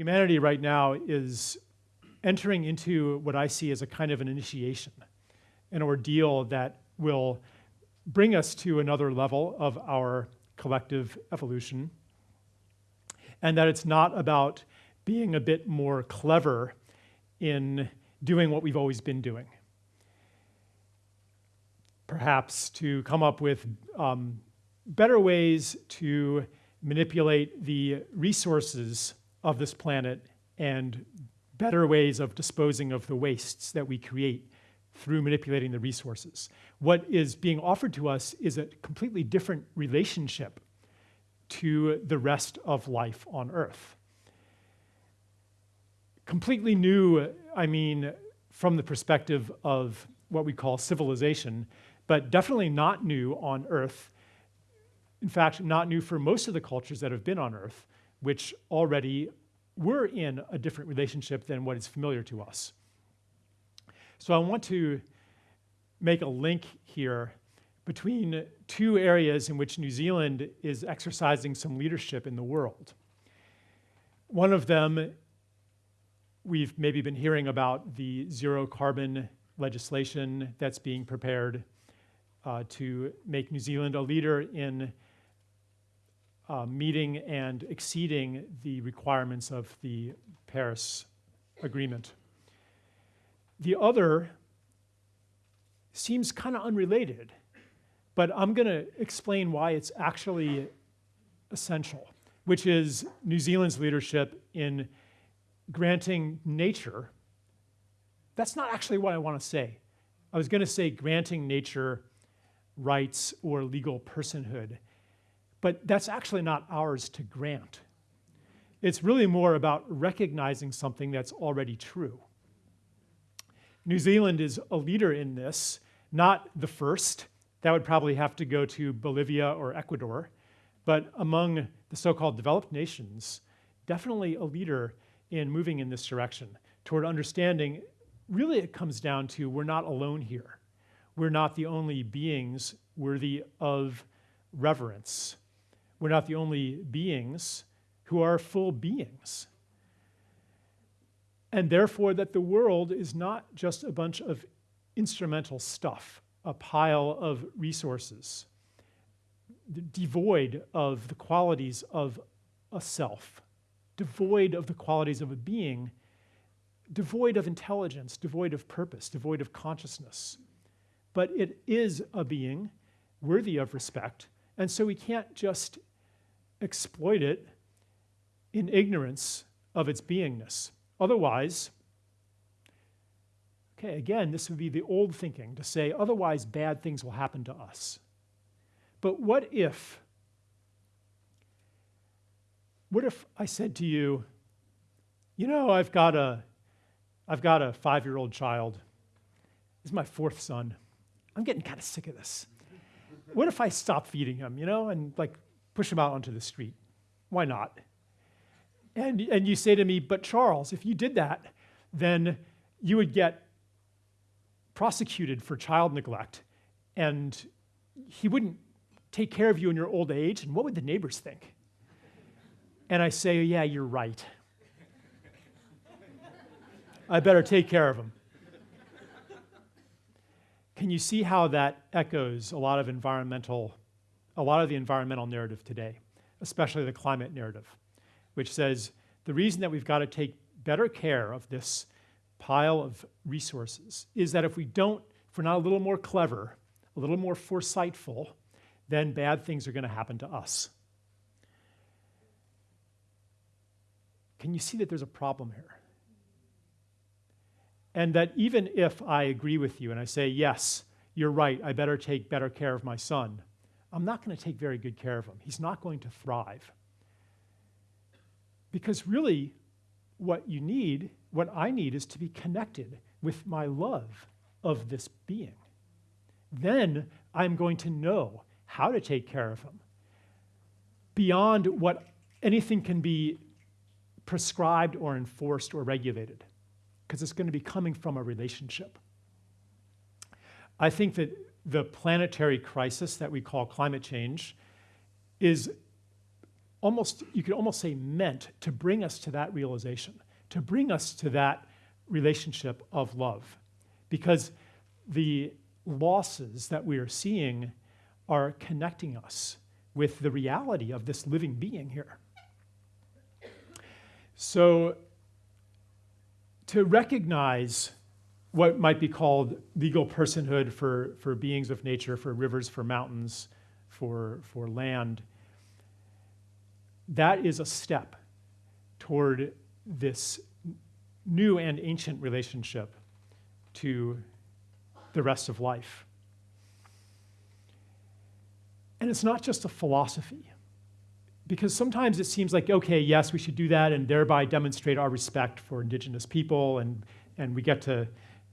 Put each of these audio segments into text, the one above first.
Humanity right now is entering into what I see as a kind of an initiation, an ordeal that will bring us to another level of our collective evolution, and that it's not about being a bit more clever in doing what we've always been doing. Perhaps to come up with um, better ways to manipulate the resources of this planet and better ways of disposing of the wastes that we create through manipulating the resources. What is being offered to us is a completely different relationship to the rest of life on Earth. Completely new, I mean, from the perspective of what we call civilization, but definitely not new on Earth. In fact, not new for most of the cultures that have been on Earth, which already we're in a different relationship than what is familiar to us. So I want to make a link here between two areas in which New Zealand is exercising some leadership in the world. One of them, we've maybe been hearing about the zero carbon legislation that's being prepared uh, to make New Zealand a leader in uh, meeting and exceeding the requirements of the Paris Agreement. The other seems kind of unrelated, but I'm going to explain why it's actually essential, which is New Zealand's leadership in granting nature. That's not actually what I want to say. I was going to say granting nature rights or legal personhood. But that's actually not ours to grant. It's really more about recognizing something that's already true. New Zealand is a leader in this, not the first. That would probably have to go to Bolivia or Ecuador. But among the so-called developed nations, definitely a leader in moving in this direction toward understanding, really it comes down to we're not alone here. We're not the only beings worthy of reverence we're not the only beings who are full beings. And therefore, that the world is not just a bunch of instrumental stuff, a pile of resources, devoid of the qualities of a self, devoid of the qualities of a being, devoid of intelligence, devoid of purpose, devoid of consciousness. But it is a being worthy of respect, and so we can't just exploit it in ignorance of its beingness. Otherwise, okay, again, this would be the old thinking to say, otherwise bad things will happen to us. But what if, what if I said to you, you know, I've got a, I've got a five-year-old child. This is my fourth son. I'm getting kind of sick of this. What if I stop feeding him, you know, and like push him out onto the street. Why not? And, and you say to me, but Charles, if you did that, then you would get prosecuted for child neglect and he wouldn't take care of you in your old age, and what would the neighbors think? And I say, yeah, you're right. I better take care of him. Can you see how that echoes a lot of environmental a lot of the environmental narrative today, especially the climate narrative, which says the reason that we've got to take better care of this pile of resources is that if we don't, if we're not a little more clever, a little more foresightful, then bad things are going to happen to us. Can you see that there's a problem here? And that even if I agree with you and I say, yes, you're right, I better take better care of my son, I'm not going to take very good care of him. He's not going to thrive. Because really, what you need, what I need, is to be connected with my love of this being. Then I'm going to know how to take care of him beyond what anything can be prescribed or enforced or regulated, because it's going to be coming from a relationship. I think that the planetary crisis that we call climate change is almost, you could almost say, meant to bring us to that realization, to bring us to that relationship of love. Because the losses that we are seeing are connecting us with the reality of this living being here. So, to recognize what might be called legal personhood for, for beings of nature, for rivers, for mountains, for, for land, that is a step toward this new and ancient relationship to the rest of life. And it's not just a philosophy, because sometimes it seems like, okay, yes, we should do that and thereby demonstrate our respect for indigenous people, and, and we get to,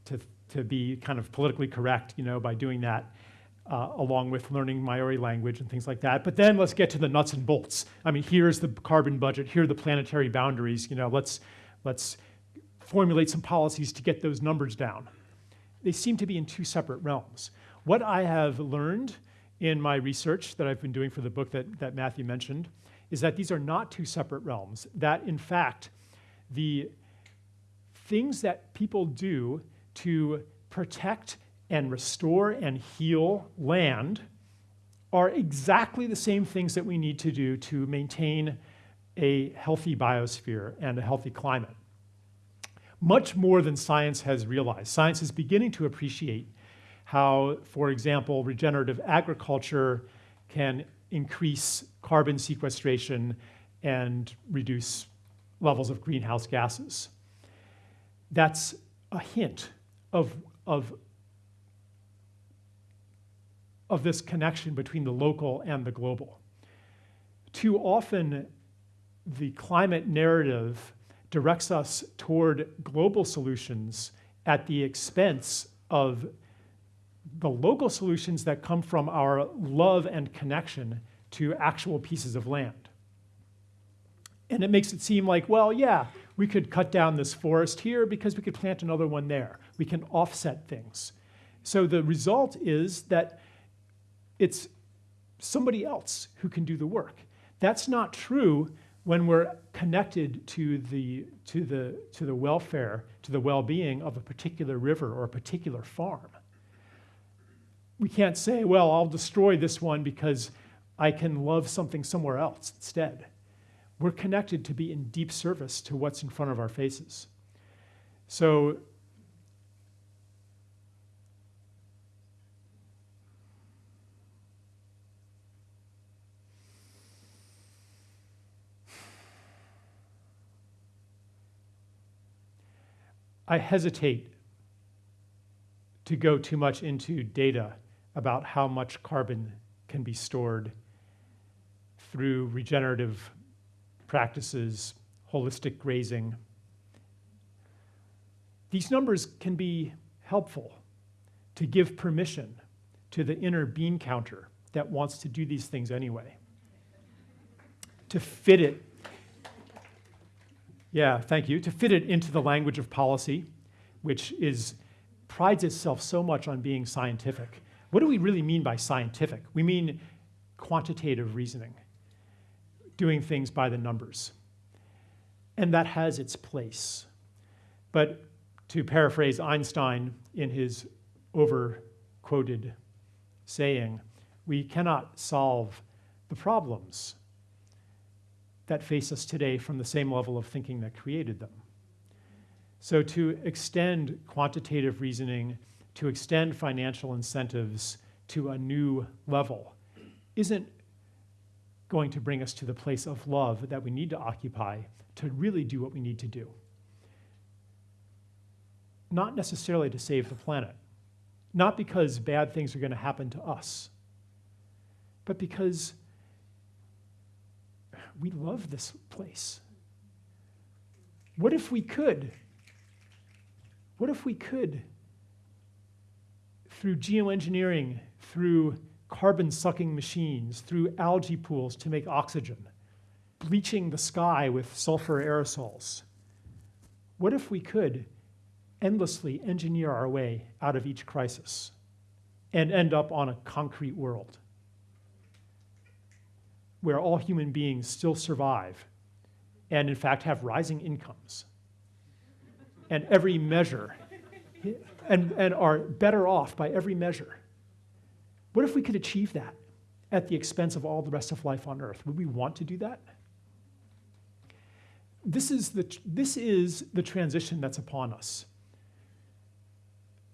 to, to be kind of politically correct, you know, by doing that uh, along with learning Maori language and things like that. But then let's get to the nuts and bolts. I mean, here's the carbon budget, here are the planetary boundaries. You know, let's, let's formulate some policies to get those numbers down. They seem to be in two separate realms. What I have learned in my research that I've been doing for the book that, that Matthew mentioned is that these are not two separate realms, that in fact, the things that people do to protect and restore and heal land are exactly the same things that we need to do to maintain a healthy biosphere and a healthy climate. Much more than science has realized. Science is beginning to appreciate how, for example, regenerative agriculture can increase carbon sequestration and reduce levels of greenhouse gases. That's a hint of, of of this connection between the local and the global. Too often, the climate narrative directs us toward global solutions at the expense of the local solutions that come from our love and connection to actual pieces of land. And it makes it seem like, well, yeah, we could cut down this forest here because we could plant another one there. We can offset things. So the result is that it's somebody else who can do the work. That's not true when we're connected to the, to the, to the welfare, to the well-being of a particular river or a particular farm. We can't say, well, I'll destroy this one because I can love something somewhere else instead. We're connected to be in deep service to what's in front of our faces. So I hesitate to go too much into data about how much carbon can be stored through regenerative practices, holistic grazing. These numbers can be helpful to give permission to the inner bean counter that wants to do these things anyway, to fit it yeah, thank you. To fit it into the language of policy, which is prides itself so much on being scientific. What do we really mean by scientific? We mean quantitative reasoning, doing things by the numbers. And that has its place. But to paraphrase Einstein in his over-quoted saying, we cannot solve the problems that face us today from the same level of thinking that created them. So to extend quantitative reasoning, to extend financial incentives to a new level isn't going to bring us to the place of love that we need to occupy to really do what we need to do. Not necessarily to save the planet, not because bad things are going to happen to us, but because we love this place. What if we could? What if we could, through geoengineering, through carbon sucking machines, through algae pools to make oxygen, bleaching the sky with sulfur aerosols, what if we could endlessly engineer our way out of each crisis? and end up on a concrete world where all human beings still survive and, in fact, have rising incomes and every measure and, and are better off by every measure. What if we could achieve that at the expense of all the rest of life on earth? Would we want to do that? This is the, this is the transition that's upon us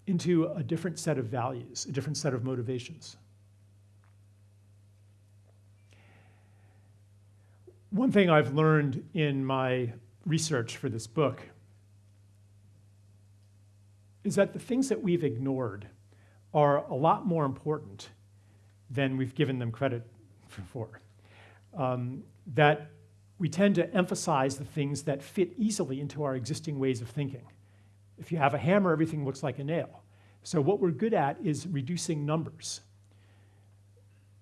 into a different set of values, a different set of motivations. One thing I've learned in my research for this book is that the things that we've ignored are a lot more important than we've given them credit for. Um, that we tend to emphasize the things that fit easily into our existing ways of thinking. If you have a hammer, everything looks like a nail. So what we're good at is reducing numbers.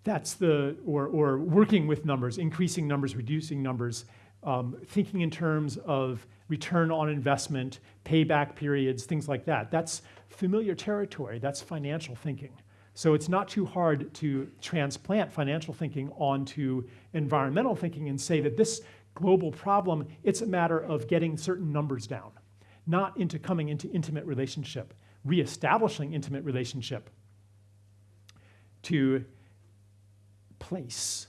That's the, or, or working with numbers, increasing numbers, reducing numbers, um, thinking in terms of return on investment, payback periods, things like that. That's familiar territory, that's financial thinking. So it's not too hard to transplant financial thinking onto environmental thinking and say that this global problem, it's a matter of getting certain numbers down, not into coming into intimate relationship, reestablishing intimate relationship to place,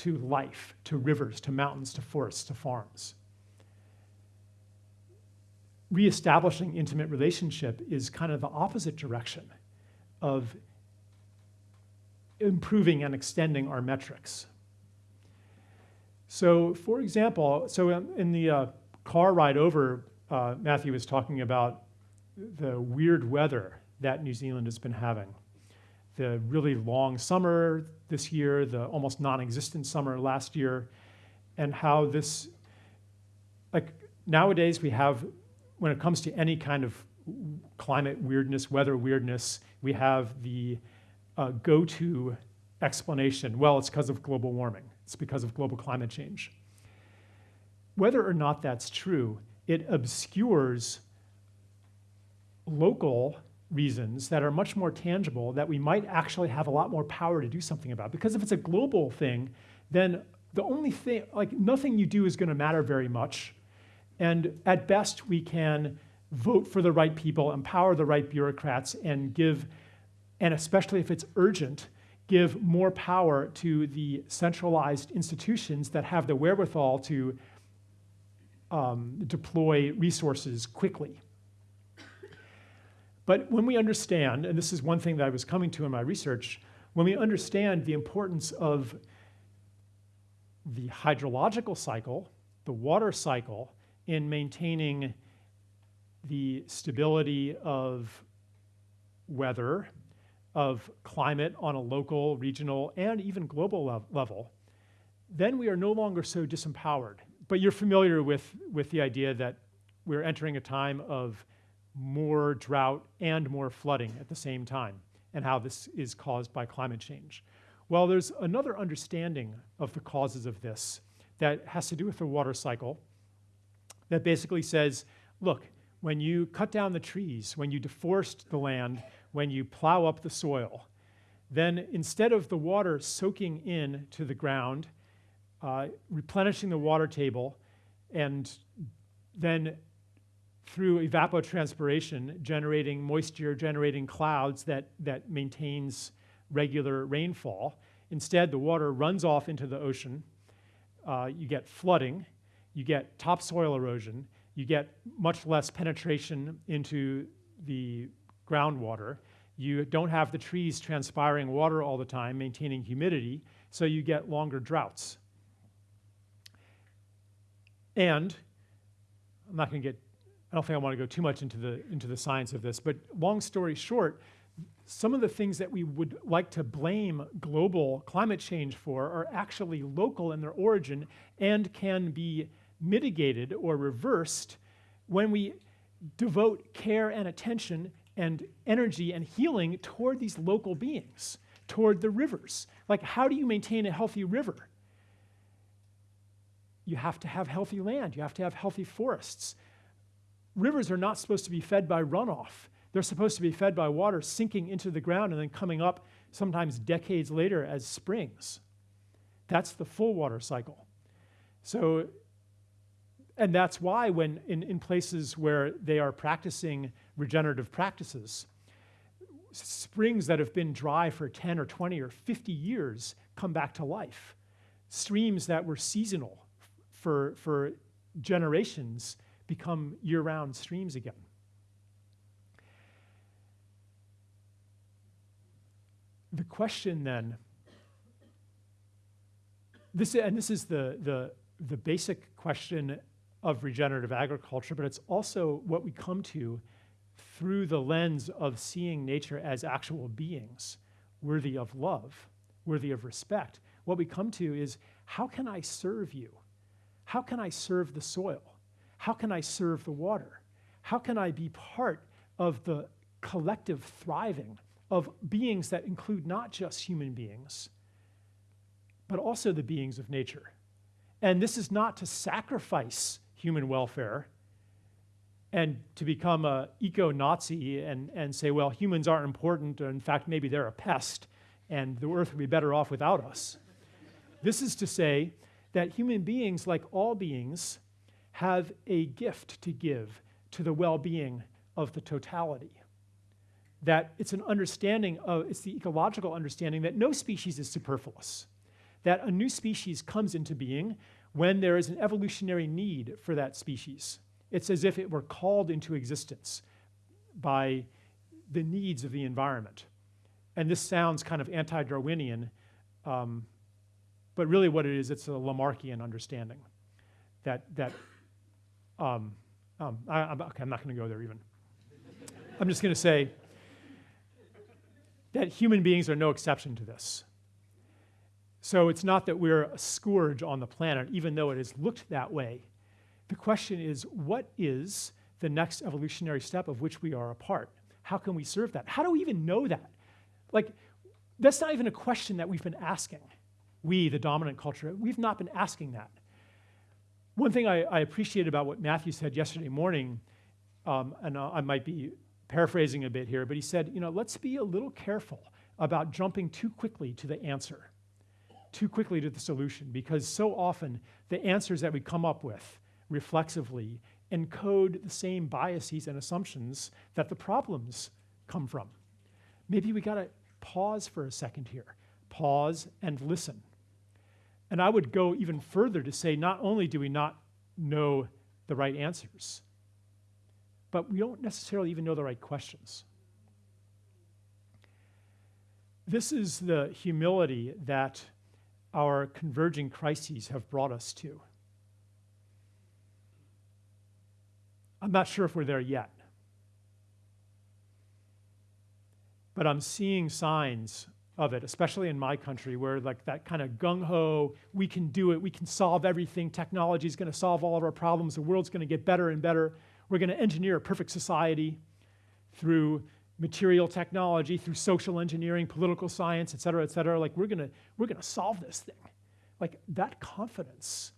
to life, to rivers, to mountains, to forests, to farms. Reestablishing intimate relationship is kind of the opposite direction of improving and extending our metrics. So for example, so in the uh, car ride over, uh, Matthew was talking about the weird weather that New Zealand has been having. The really long summer this year, the almost non-existent summer last year, and how this, like nowadays we have, when it comes to any kind of climate weirdness, weather weirdness, we have the uh, go-to explanation, well, it's because of global warming. It's because of global climate change. Whether or not that's true, it obscures local reasons that are much more tangible that we might actually have a lot more power to do something about. Because if it's a global thing, then the only thing, like nothing you do is gonna matter very much. And at best, we can vote for the right people, empower the right bureaucrats, and give and especially if it's urgent, give more power to the centralized institutions that have the wherewithal to um, deploy resources quickly. But when we understand, and this is one thing that I was coming to in my research, when we understand the importance of the hydrological cycle, the water cycle, in maintaining the stability of weather of climate on a local, regional, and even global le level, then we are no longer so disempowered. But you're familiar with, with the idea that we're entering a time of more drought and more flooding at the same time, and how this is caused by climate change. Well, there's another understanding of the causes of this that has to do with the water cycle that basically says, look, when you cut down the trees, when you deforest the land, when you plow up the soil, then instead of the water soaking in to the ground, uh, replenishing the water table, and then through evapotranspiration, generating moisture, generating clouds that, that maintains regular rainfall. Instead, the water runs off into the ocean. Uh, you get flooding, you get topsoil erosion, you get much less penetration into the groundwater. You don't have the trees transpiring water all the time, maintaining humidity, so you get longer droughts. And I'm not going to get, I don't think I want to go too much into the, into the science of this, but long story short, some of the things that we would like to blame global climate change for are actually local in their origin and can be mitigated or reversed when we devote care and attention and energy and healing toward these local beings, toward the rivers. Like, how do you maintain a healthy river? You have to have healthy land, you have to have healthy forests. Rivers are not supposed to be fed by runoff. They're supposed to be fed by water sinking into the ground and then coming up sometimes decades later as springs. That's the full water cycle. So, and that's why when in, in places where they are practicing regenerative practices, springs that have been dry for 10 or 20 or 50 years come back to life. Streams that were seasonal for, for generations become year-round streams again. The question then, this, and this is the, the, the basic question of regenerative agriculture, but it's also what we come to through the lens of seeing nature as actual beings, worthy of love, worthy of respect. What we come to is how can I serve you? How can I serve the soil? How can I serve the water? How can I be part of the collective thriving of beings that include not just human beings, but also the beings of nature? And this is not to sacrifice human welfare and to become a eco-Nazi and, and say, well, humans aren't important, or in fact, maybe they're a pest, and the earth would be better off without us. this is to say that human beings, like all beings, have a gift to give to the well-being of the totality. That it's an understanding of, it's the ecological understanding that no species is superfluous. That a new species comes into being when there is an evolutionary need for that species. It's as if it were called into existence by the needs of the environment. And this sounds kind of anti-Darwinian, um, but really what it is, it's a Lamarckian understanding that, that um, um, I, am okay, not going to go there even. I'm just going to say that human beings are no exception to this. So it's not that we're a scourge on the planet, even though it has looked that way. The question is, what is the next evolutionary step of which we are a part? How can we serve that? How do we even know that? Like, that's not even a question that we've been asking. We, the dominant culture, we've not been asking that. One thing I, I appreciate about what Matthew said yesterday morning, um, and I might be paraphrasing a bit here, but he said, you know, let's be a little careful about jumping too quickly to the answer, too quickly to the solution, because so often the answers that we come up with reflexively encode the same biases and assumptions that the problems come from. Maybe we gotta pause for a second here, pause and listen. And I would go even further to say not only do we not know the right answers, but we don't necessarily even know the right questions. This is the humility that our converging crises have brought us to. I'm not sure if we're there yet. But I'm seeing signs of it, especially in my country, where like that kind of gung-ho, we can do it, we can solve everything, technology is going to solve all of our problems, the world's going to get better and better. We're going to engineer a perfect society through material technology, through social engineering, political science, et cetera, et cetera. Like we're going to, we're going to solve this thing. Like that confidence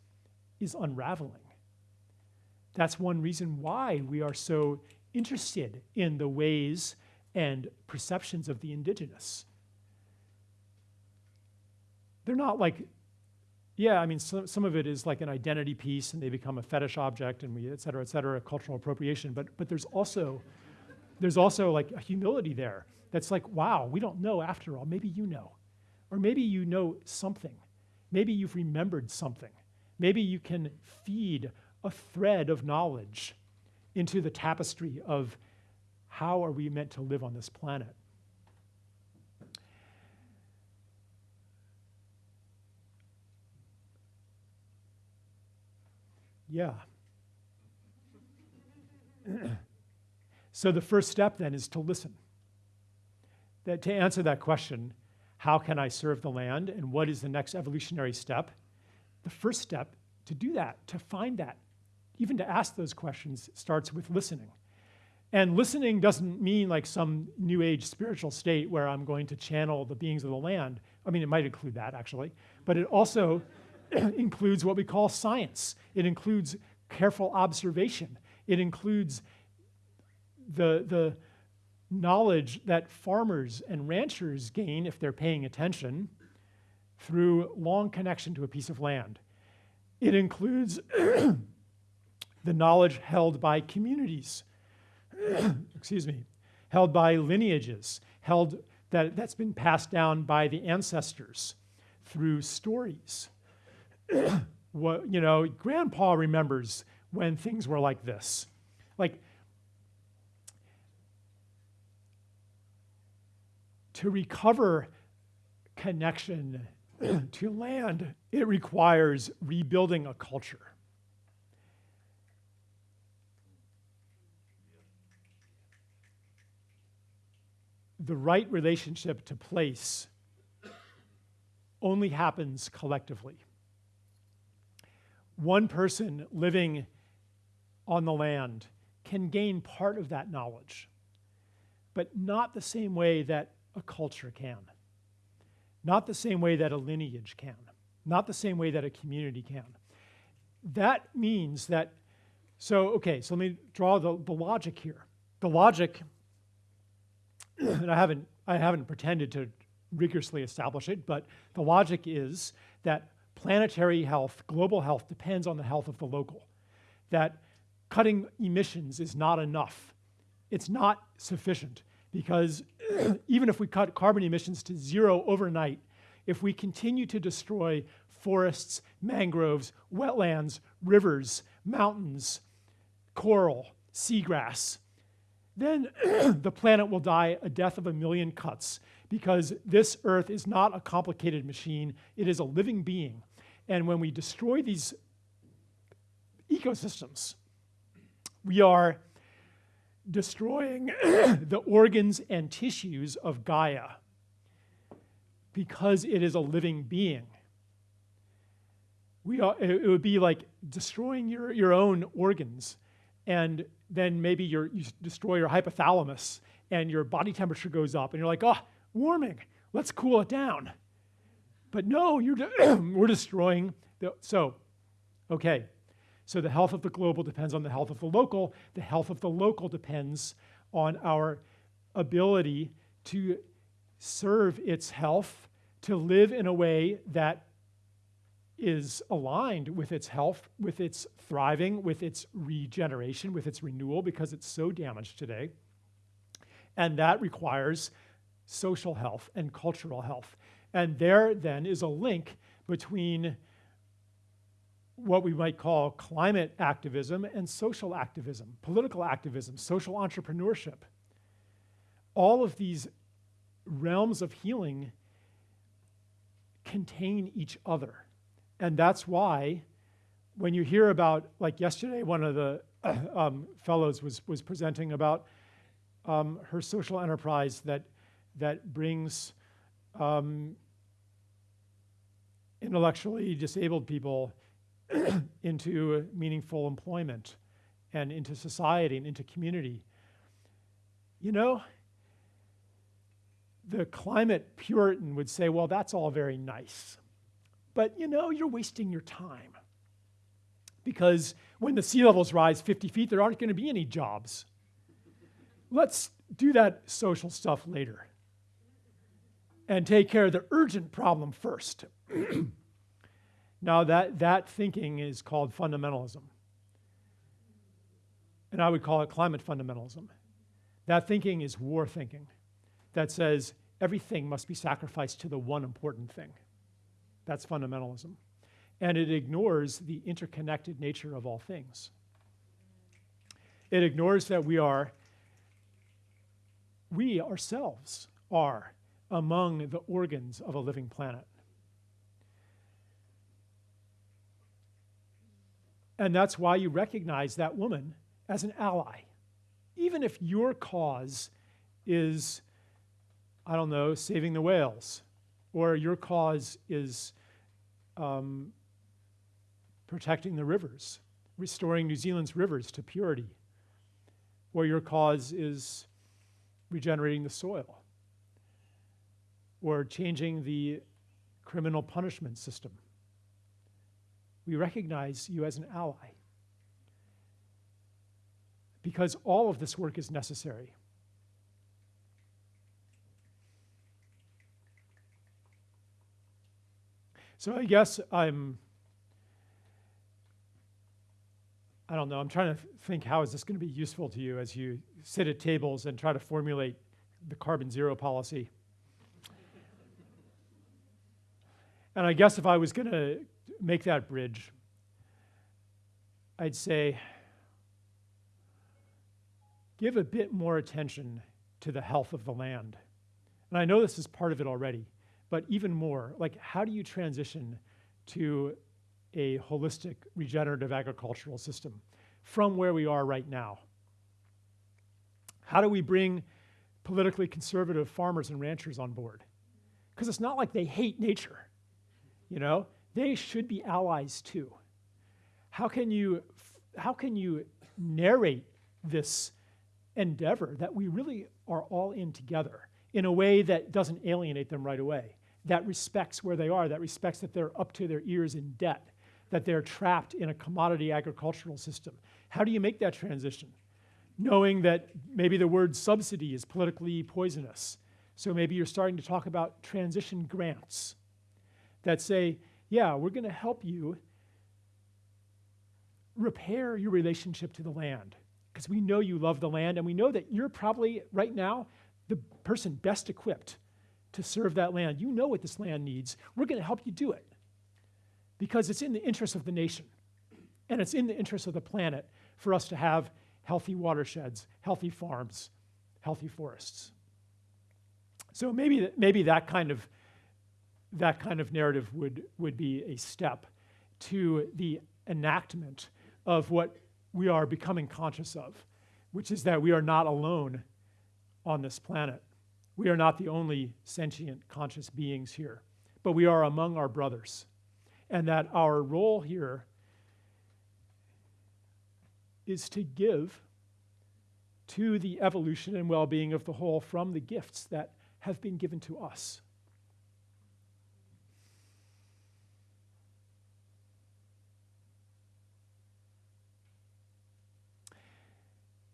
is unraveling. That's one reason why we are so interested in the ways and perceptions of the indigenous. They're not like, yeah, I mean, some, some of it is like an identity piece and they become a fetish object and we, et cetera, et cetera, cultural appropriation, but, but there's also, there's also like a humility there that's like, wow, we don't know after all, maybe you know. Or maybe you know something. Maybe you've remembered something. Maybe you can feed a thread of knowledge into the tapestry of how are we meant to live on this planet. Yeah. so the first step then is to listen. That to answer that question, how can I serve the land and what is the next evolutionary step? The first step to do that, to find that, even to ask those questions, starts with listening. And listening doesn't mean like some new age spiritual state where I'm going to channel the beings of the land. I mean, it might include that actually, but it also includes what we call science. It includes careful observation. It includes the, the knowledge that farmers and ranchers gain if they're paying attention through long connection to a piece of land. It includes the knowledge held by communities, excuse me, held by lineages, held that, that's been passed down by the ancestors through stories. what, you know, grandpa remembers when things were like this. Like, to recover connection to land, it requires rebuilding a culture. The right relationship to place only happens collectively. One person living on the land can gain part of that knowledge, but not the same way that a culture can. Not the same way that a lineage can. Not the same way that a community can. That means that, so, okay, so let me draw the, the logic here. The logic, and I haven't, I haven't pretended to rigorously establish it, but the logic is that planetary health, global health, depends on the health of the local. That cutting emissions is not enough. It's not sufficient because even if we cut carbon emissions to zero overnight, if we continue to destroy forests, mangroves, wetlands, rivers, mountains, coral, seagrass, then the planet will die a death of a million cuts because this earth is not a complicated machine, it is a living being. And when we destroy these ecosystems, we are destroying the organs and tissues of Gaia because it is a living being. We are, it would be like destroying your, your own organs, and then maybe you destroy your hypothalamus, and your body temperature goes up, and you're like, oh, warming, let's cool it down. But no, you're de we're destroying the, so, okay, so the health of the global depends on the health of the local. The health of the local depends on our ability to serve its health, to live in a way that is aligned with its health, with its thriving, with its regeneration, with its renewal, because it's so damaged today. And that requires social health and cultural health. And there then is a link between what we might call climate activism and social activism, political activism, social entrepreneurship. All of these realms of healing contain each other. And that's why when you hear about, like yesterday, one of the um, fellows was, was presenting about um, her social enterprise that, that brings um, intellectually disabled people into meaningful employment and into society and into community. You know, the climate Puritan would say, well, that's all very nice. But you know, you're wasting your time. Because when the sea levels rise 50 feet, there aren't going to be any jobs. Let's do that social stuff later and take care of the urgent problem first. Now, that, that thinking is called fundamentalism. And I would call it climate fundamentalism. That thinking is war thinking that says everything must be sacrificed to the one important thing. That's fundamentalism. And it ignores the interconnected nature of all things. It ignores that we are, we ourselves are among the organs of a living planet. And that's why you recognize that woman as an ally. Even if your cause is, I don't know, saving the whales, or your cause is um, protecting the rivers, restoring New Zealand's rivers to purity, or your cause is regenerating the soil, or changing the criminal punishment system. We recognize you as an ally because all of this work is necessary. So I guess I'm, I don't know, I'm trying to think how is this going to be useful to you as you sit at tables and try to formulate the carbon zero policy. And I guess if I was going to make that bridge, I'd say give a bit more attention to the health of the land. And I know this is part of it already, but even more, like how do you transition to a holistic regenerative agricultural system from where we are right now? How do we bring politically conservative farmers and ranchers on board? Because it's not like they hate nature, you know? They should be allies too. How can you, how can you narrate this endeavor that we really are all in together in a way that doesn't alienate them right away, that respects where they are, that respects that they're up to their ears in debt, that they're trapped in a commodity agricultural system. How do you make that transition? Knowing that maybe the word subsidy is politically poisonous. So maybe you're starting to talk about transition grants that say, yeah, we're going to help you repair your relationship to the land because we know you love the land and we know that you're probably right now the person best equipped to serve that land. You know what this land needs. We're going to help you do it because it's in the interest of the nation and it's in the interest of the planet for us to have healthy watersheds, healthy farms, healthy forests. So maybe, maybe that kind of that kind of narrative would, would be a step to the enactment of what we are becoming conscious of, which is that we are not alone on this planet. We are not the only sentient, conscious beings here, but we are among our brothers. And that our role here is to give to the evolution and well being of the whole from the gifts that have been given to us.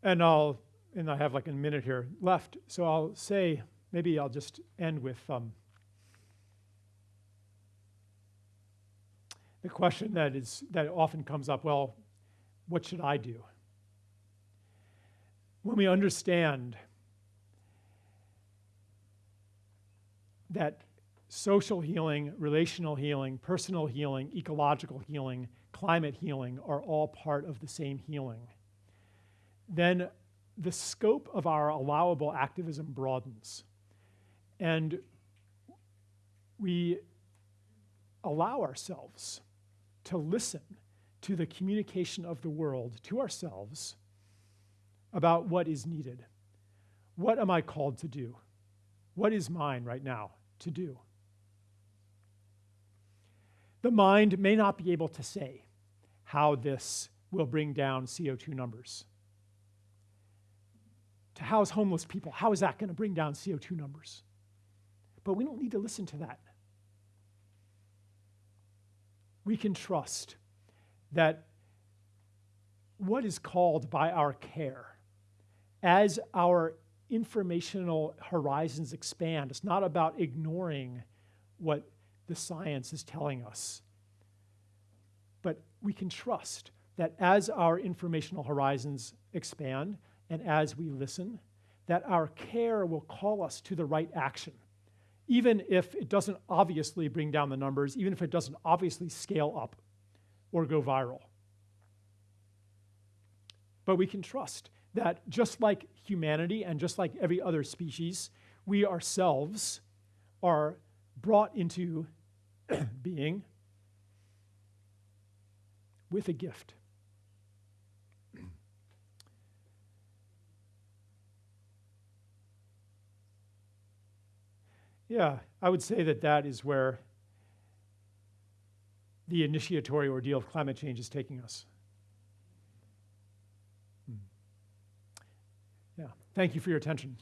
And I'll, and I have like a minute here left, so I'll say, maybe I'll just end with um, the question that is that often comes up. Well, what should I do? When we understand that social healing, relational healing, personal healing, ecological healing, climate healing are all part of the same healing then the scope of our allowable activism broadens. And we allow ourselves to listen to the communication of the world to ourselves about what is needed. What am I called to do? What is mine right now to do? The mind may not be able to say how this will bring down CO2 numbers to house homeless people. How is that going to bring down CO2 numbers? But we don't need to listen to that. We can trust that what is called by our care, as our informational horizons expand, it's not about ignoring what the science is telling us, but we can trust that as our informational horizons expand, and as we listen, that our care will call us to the right action, even if it doesn't obviously bring down the numbers, even if it doesn't obviously scale up or go viral. But we can trust that just like humanity and just like every other species, we ourselves are brought into being with a gift. Yeah, I would say that that is where the initiatory ordeal of climate change is taking us. Hmm. Yeah, thank you for your attention.